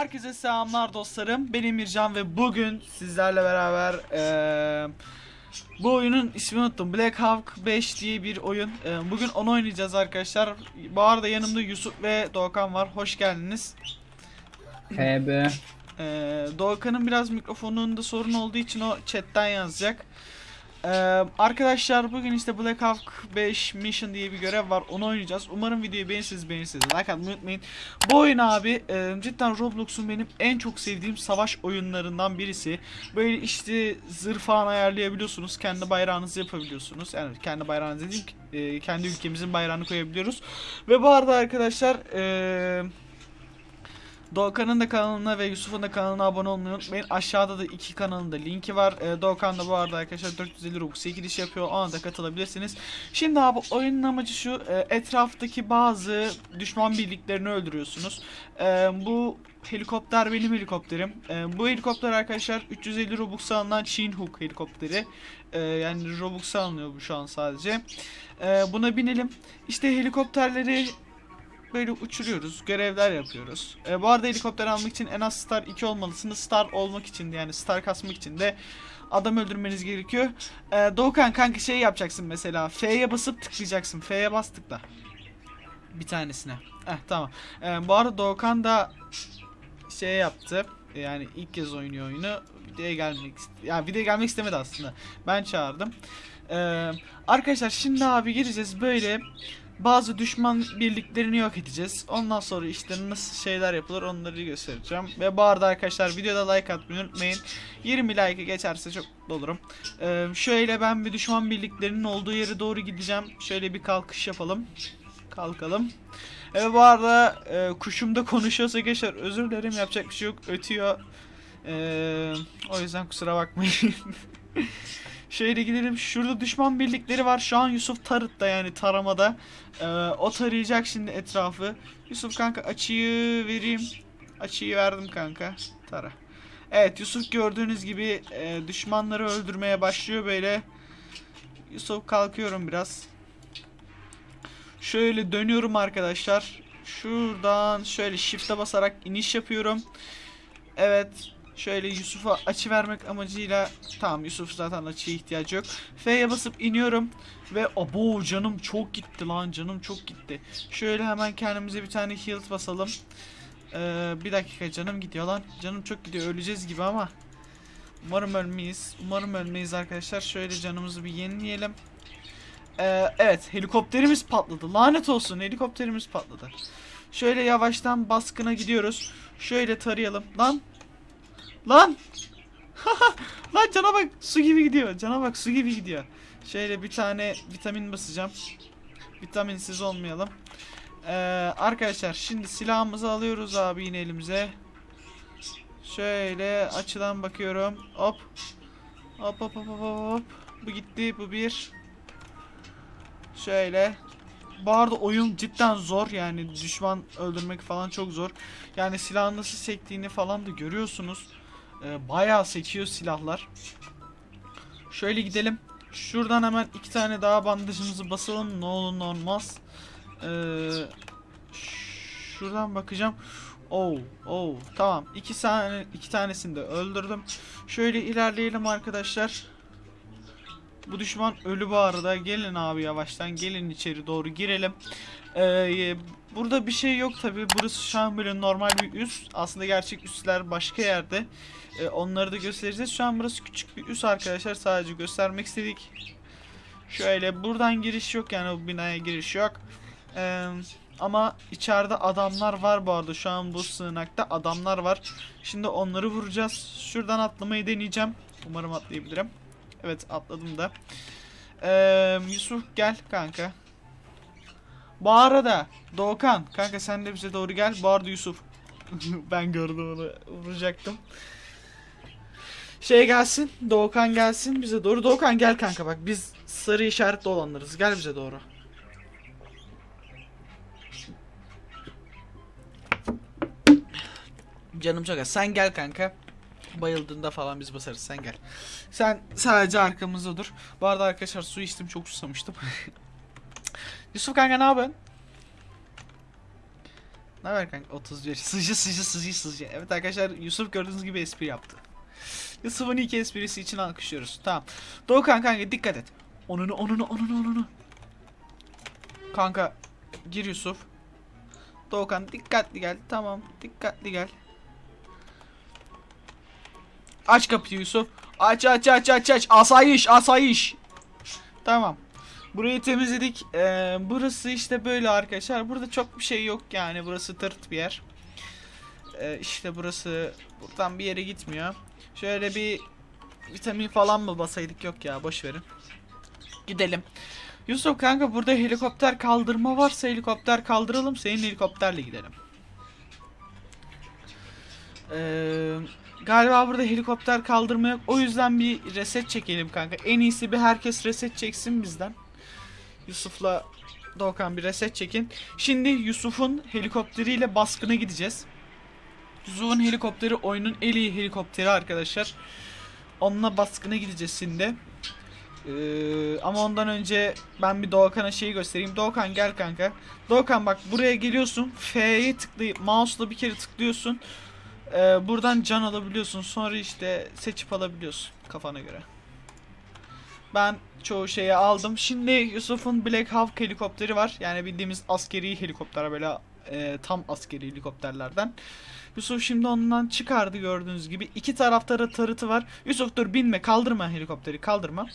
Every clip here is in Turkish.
Herkese selamlar dostlarım. Ben Emircan ve bugün sizlerle beraber eee, bu oyunun ismini unuttum. Black Hawk 5 diye bir oyun. Eee, bugün onu oynayacağız arkadaşlar. Bu arada yanımda Yusuf ve Doğukan var. Hoş geldiniz. HB. Eee Doğukan'ın biraz mikrofonunda sorun olduğu için o chatten yazacak. Eee, arkadaşlar bugün işte Black Hawk 5 Mission diye bir görev var. Onu oynayacağız. Umarım videoyu beğenirsiniz beğenirsiniz. Like atmayı unutmayın. Bu oyun abi e, cidden Roblox'un benim en çok sevdiğim savaş oyunlarından birisi. Böyle işte zırh falan ayarlayabiliyorsunuz. Kendi bayrağınızı yapabiliyorsunuz. Yani kendi bayrağınızı dediğim e, kendi ülkemizin bayrağını koyabiliyoruz. Ve bu arada arkadaşlar e, Doğukan'ın da kanalına ve Yusuf'un da kanalına abone olmayı unutmayın. Aşağıda da iki kanalın da linki var. Ee, Doğukan da bu arada arkadaşlar 450 Robux çekiliş yapıyor. Ona da katılabilirsiniz. Şimdi abi oyunun amacı şu. e, etraftaki bazı düşman birliklerini öldürüyorsunuz. E, bu helikopter benim helikopterim. E, bu helikopter arkadaşlar 350 Robux alınan Chinook helikopteri. E, yani Robux alınıyor bu şu an sadece. E, buna binelim. İşte helikopterleri böyle uçuruyoruz, görevler yapıyoruz. E, bu arada helikopter almak için en az star 2 olmalısınız. Star olmak için de yani star kasmak için de adam öldürmeniz gerekiyor. E, Doğukan kanka şey yapacaksın mesela. F'ye basıp tıklayacaksın. F'ye bas tıkla. Bir tanesine. Eh tamam. E, bu arada Doğukan da şey yaptı. Yani ilk kez oynuyor oyunu. Videoya gelmek yani videoya gelmek istemedi aslında. Ben çağırdım. E, arkadaşlar şimdi abi gireceğiz böyle bazı düşman birliklerini yok edeceğiz. Ondan sonra işte nasıl şeyler yapılır onları göstereceğim. Ve bu arada arkadaşlar videoda like atmayı unutmayın. 20 like'ı geçerse çok mutlu olurum. Ee, şöyle ben bir düşman birliklerinin olduğu yere doğru gideceğim. Şöyle bir kalkış yapalım. Kalkalım. Evet bu arada e, kuşum da konuşuyorsa arkadaşlar özür dilerim yapacak bir şey yok. Ötüyor. Ee, o yüzden kusura bakmayın. Şöyle gidelim. Şurada düşman birlikleri var. Şu an Yusuf tarıtta yani taramada. Ee, o tarayacak şimdi etrafı. Yusuf kanka açıyı vereyim. Açıyı verdim kanka. Tara. Evet Yusuf gördüğünüz gibi e, düşmanları öldürmeye başlıyor böyle. Yusuf kalkıyorum biraz. Şöyle dönüyorum arkadaşlar. Şuradan şöyle shift'e basarak iniş yapıyorum. Evet. Şöyle Yusuf'a açı vermek amacıyla tamam Yusuf zaten açıya ihtiyacı yok. F'ye basıp iniyorum ve abo canım çok gitti lan canım çok gitti. Şöyle hemen kendimize bir tane heal basalım. Ee, bir dakika canım gidiyor lan. Canım çok gidiyor öleceğiz gibi ama. Umarım ölmeyiz. Umarım ölmeyiz arkadaşlar. Şöyle canımızı bir yenileyelim. Ee, evet helikopterimiz patladı. Lanet olsun helikopterimiz patladı. Şöyle yavaştan baskına gidiyoruz. Şöyle tarayalım. Lan Lan! Lan cana bak su gibi gidiyor. Cana bak su gibi gidiyor. Şöyle bir tane vitamin basacağım. Vitaminsiz olmayalım. Ee, arkadaşlar şimdi silahımızı alıyoruz abi yine elimize. Şöyle açıdan bakıyorum. Hop. Hop hop hop hop hop. Bu gitti bu bir. Şöyle. Bu arada oyun cidden zor yani düşman öldürmek falan çok zor. Yani silahın nasıl sektiğini falan da görüyorsunuz. Ee, bayağı sekiyor silahlar. Şöyle gidelim. Şuradan hemen iki tane daha bandajımızı basalım. Ne olur ne olmaz. Ee, şuradan bakacağım. Oh, oh, tamam. İki tane, iki tanesini de öldürdüm. Şöyle ilerleyelim arkadaşlar. Bu düşman ölü bu arada. Gelin abi yavaştan. Gelin içeri doğru girelim. Ee, burada bir şey yok tabi. Burası şu an böyle normal bir üs. Aslında gerçek üsler başka yerde. Ee, onları da göstereceğiz. Şu an burası küçük bir üs arkadaşlar. Sadece göstermek istedik. Şöyle buradan giriş yok yani bu binaya giriş yok. Ee, ama içeride adamlar var bu arada. Şu an bu sığınakta adamlar var. Şimdi onları vuracağız. Şuradan atlamayı deneyeceğim. Umarım atlayabilirim. Evet atladım da. Ee, Yusuf gel kanka. Bu arada Doğukan kanka sen de bize doğru gel. Bu arada Yusuf. ben gördüm onu vuracaktım. Şey gelsin. Doğukan gelsin bize doğru. Doğukan gel kanka bak biz sarı işaretli olanlarız. Gel bize doğru. Canım çok az. Sen gel kanka. Bayıldığında falan biz basarız. Sen gel. Sen sadece arkamızda dur. Bu arada arkadaşlar su içtim. Çok susamıştım. Yusuf kanka ne yapıyorsun? Ne haber kanka? 31. Sıcı sıcı sıcı sıcı. Evet arkadaşlar Yusuf gördüğünüz gibi espri yaptı. Yusuf'un ilk esprisi için alkışlıyoruz. Tamam. Doğukan kanka dikkat et. Onunu onunu onunu onunu. Kanka gir Yusuf. Doğukan dikkatli gel. Tamam dikkatli gel. Aç kapıyı Yusuf. Aç aç aç aç aç. Asayiş asayiş. Tamam. Burayı temizledik. Ee, burası işte böyle arkadaşlar. Burada çok bir şey yok yani. Burası tırt bir yer. Ee, işte burası buradan bir yere gitmiyor. Şöyle bir vitamin falan mı basaydık yok ya boş verin. Gidelim. Yusuf kanka burada helikopter kaldırma varsa helikopter kaldıralım. Senin helikopterle gidelim. Ee, galiba burada helikopter kaldırma yok. O yüzden bir reset çekelim kanka. En iyisi bir herkes reset çeksin bizden. Yusuf'la Doğukan bir reset çekin. Şimdi Yusuf'un helikopteriyle baskına gideceğiz. Yusuf'un helikopteri oyunun en iyi helikopteri arkadaşlar. Onunla baskına gideceğiz şimdi. Ee, ama ondan önce ben bir Doğukan'a şeyi göstereyim. Doğukan gel kanka. Doğukan bak buraya geliyorsun. F'ye tıklayıp mouse'la bir kere tıklıyorsun. Ee, buradan can alabiliyorsun. Sonra işte seçip alabiliyorsun kafana göre. Ben çoğu şeyi aldım. Şimdi Yusuf'un Black Hawk helikopteri var. Yani bildiğimiz askeri helikopter böyle e, tam askeri helikopterlerden. Yusuf şimdi ondan çıkardı gördüğünüz gibi. İki tarafta da tarıtı var. Yusuf dur binme kaldırma helikopteri kaldırma.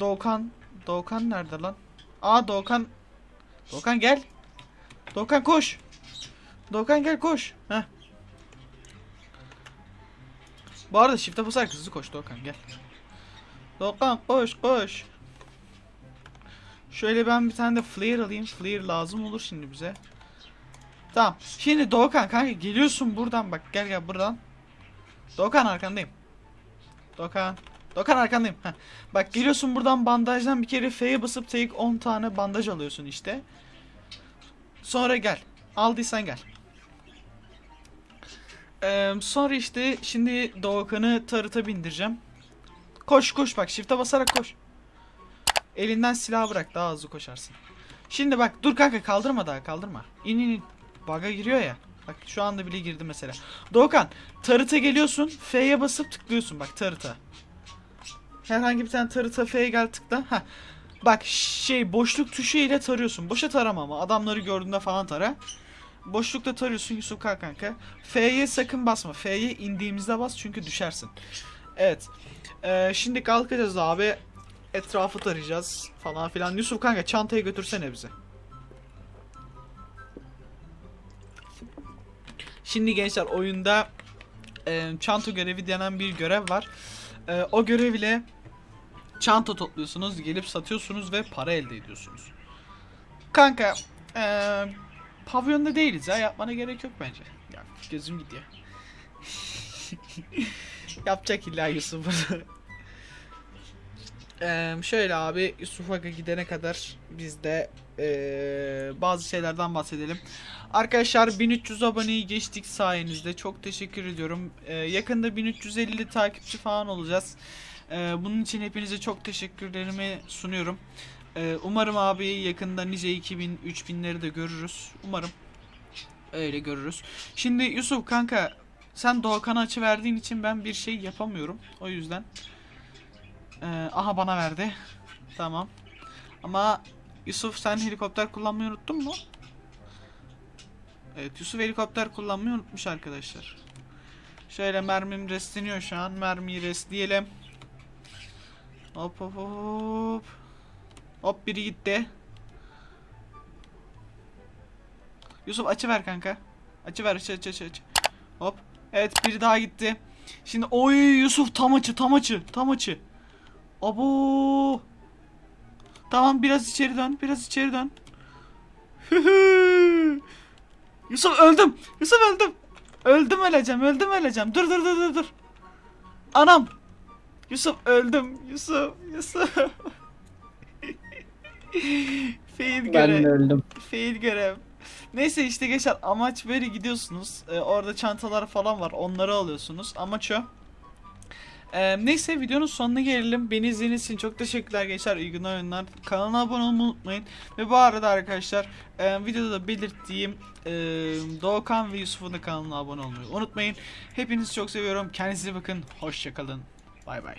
Doğukan Doğukan nerede lan? Aa Doğukan Doğukan gel. Doğukan koş. Doğukan gel koş. Heh. Bu arada shift'e basarak hızlı koş Doğukan gel. Doğukan koş koş. Şöyle ben bir tane de flare alayım. Flare lazım olur şimdi bize. Tamam. Şimdi Doğukan kanka geliyorsun buradan bak gel gel buradan. Doğukan arkandayım. Doğukan. Doğukan arkandayım. Heh. Bak geliyorsun buradan bandajdan bir kere F'ye basıp take 10 tane bandaj alıyorsun işte. Sonra gel. Aldıysan gel. Ee, sonra işte şimdi Doğukan'ı tarıta bindireceğim. Koş koş bak shift'e basarak koş. Elinden silah bırak daha hızlı koşarsın. Şimdi bak dur kanka kaldırma daha kaldırma. İn in in. Bug'a giriyor ya. Bak şu anda bile girdi mesela. Doğukan tarıta geliyorsun. F'ye basıp tıklıyorsun bak tarıta. Herhangi bir tane tarıta F'ye gel tıkla. Heh. Bak şey boşluk tuşu ile tarıyorsun. Boşa tarama ama adamları gördüğünde falan tara. Boşlukta tarıyorsun Yusuf kalk kanka. F'ye sakın basma. F'ye indiğimizde bas çünkü düşersin. Evet. Ee, şimdi kalkacağız abi. Etrafı tarayacağız falan filan. Yusuf kanka çantayı götürsene bize. Şimdi gençler oyunda e, çanta görevi denen bir görev var. E, o görev ile çanta topluyorsunuz, gelip satıyorsunuz ve para elde ediyorsunuz. Kanka, e, pavyonda değiliz ya, yapmana gerek yok bence. Ya gözüm gidiyor. Yapacak illa Yusuf. Eee, şöyle abi Yusuf Aga gidene kadar biz de eee, bazı şeylerden bahsedelim. Arkadaşlar 1300 aboneyi geçtik sayenizde. Çok teşekkür ediyorum. Eee, yakında 1350 takipçi falan olacağız. Eee, bunun için hepinize çok teşekkürlerimi sunuyorum. Eee, umarım abi yakında nice 2000 3000'leri de görürüz. Umarım öyle görürüz. Şimdi Yusuf kanka sen Doğukan'a açı verdiğin için ben bir şey yapamıyorum. O yüzden ee, aha bana verdi. Tamam. Ama Yusuf sen helikopter kullanmayı unuttun mu? Evet Yusuf helikopter kullanmayı unutmuş arkadaşlar. Şöyle mermim restleniyor şu an. Mermiyi restleyelim. Hop hop hop. Hop biri gitti. Yusuf açı ver kanka. Açı ver açı açı açı açı. Hop. Evet biri daha gitti. Şimdi oy Yusuf tam açı tam açı tam açı. Abo. Tamam biraz içeri dön. Biraz içeri dön. Yusuf öldüm. Yusuf öldüm. Öldüm öleceğim. Öldüm öleceğim. Dur dur dur dur dur. Anam. Yusuf öldüm. Yusuf. Yusuf. Fail Ben görev. de öldüm. Fail görev. Neyse işte geçer. Amaç böyle gidiyorsunuz. Ee, orada çantalar falan var. Onları alıyorsunuz. Amaç o. Ee, neyse videonun sonuna gelelim. Beni izlediğiniz için çok teşekkürler gençler. İyi günler oyunlar. Kanala abone olmayı unutmayın. Ve bu arada arkadaşlar e, videoda da belirttiğim e, Doğukan ve Yusuf'un da kanalına abone olmayı unutmayın. Hepinizi çok seviyorum. Kendinize bakın. Hoşçakalın. Bay bay.